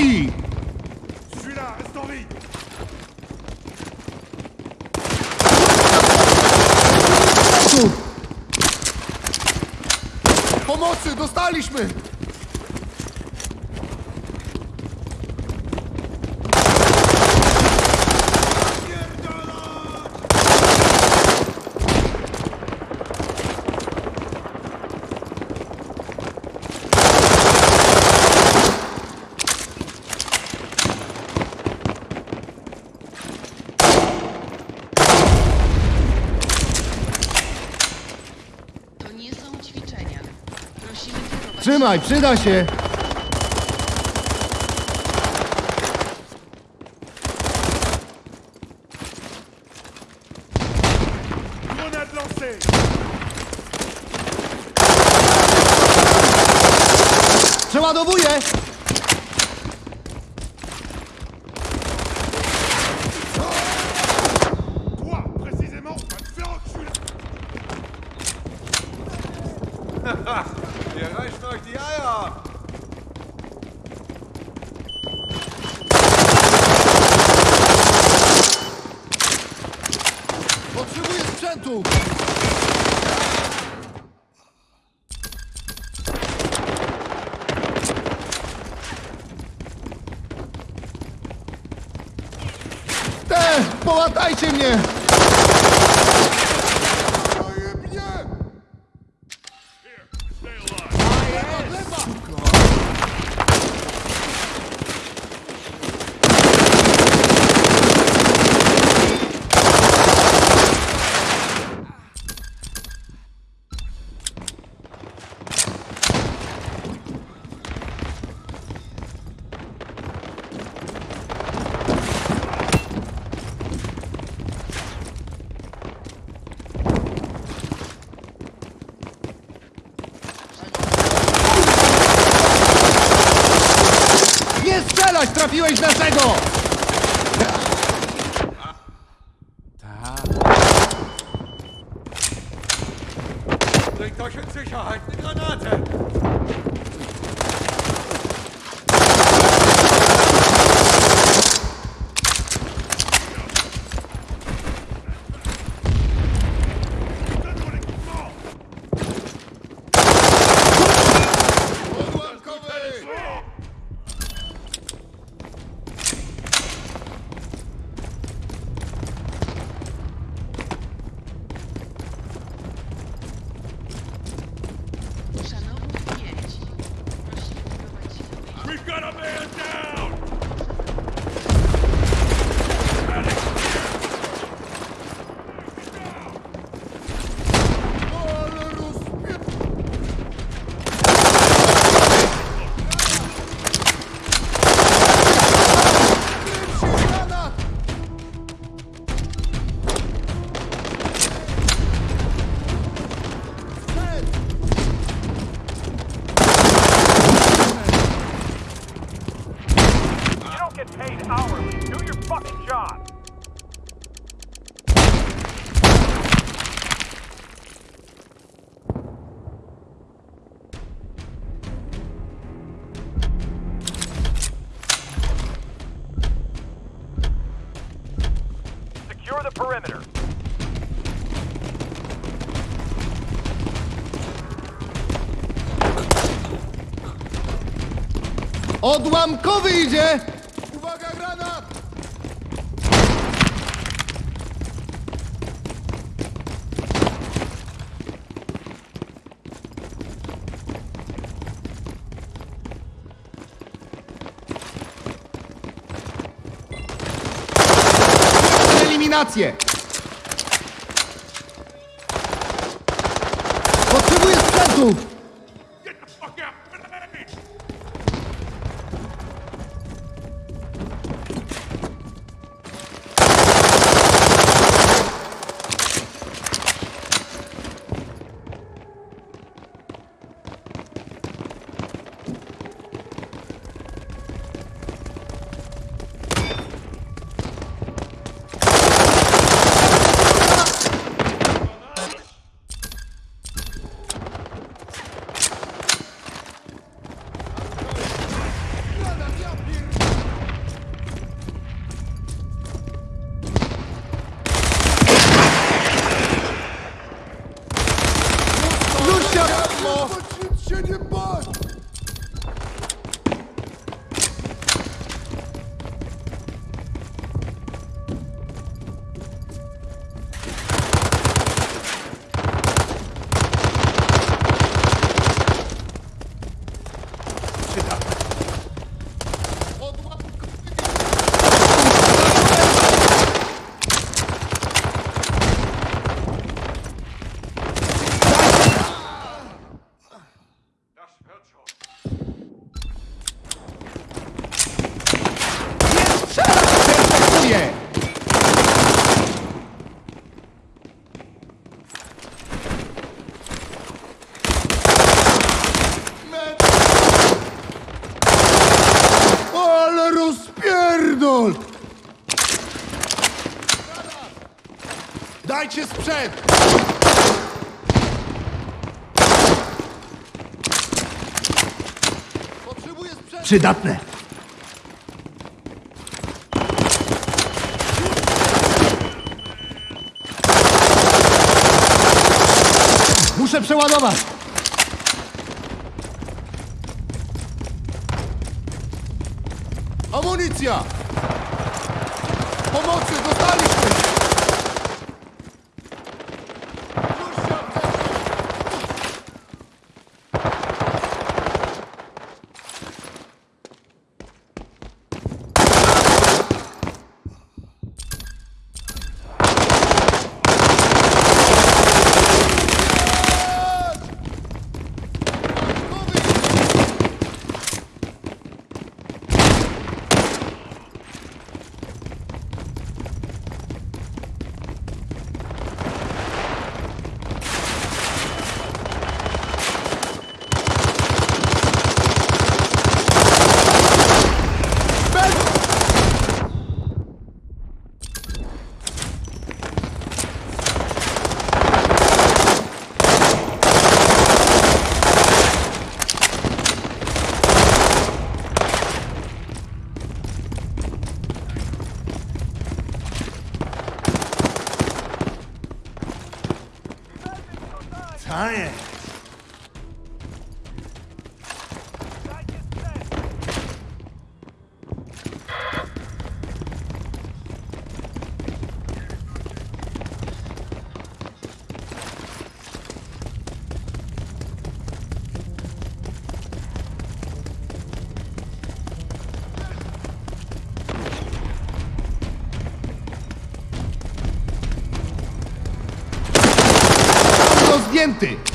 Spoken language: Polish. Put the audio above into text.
stoi! Pomocy! Dostaliśmy! Trzymaj, przyda się! Украине. Trafiłeś naszego! paid hourly. Do your fucking job. Secure the perimeter. Odłamkowy idzie! rację! Potrzebuję sprzętu! Znajdźcie sprzęt! Potrzebuję sprzętu! Przydatne! Muszę przeładować! Amunicja! Pomocy, dostaliśmy! siguiente.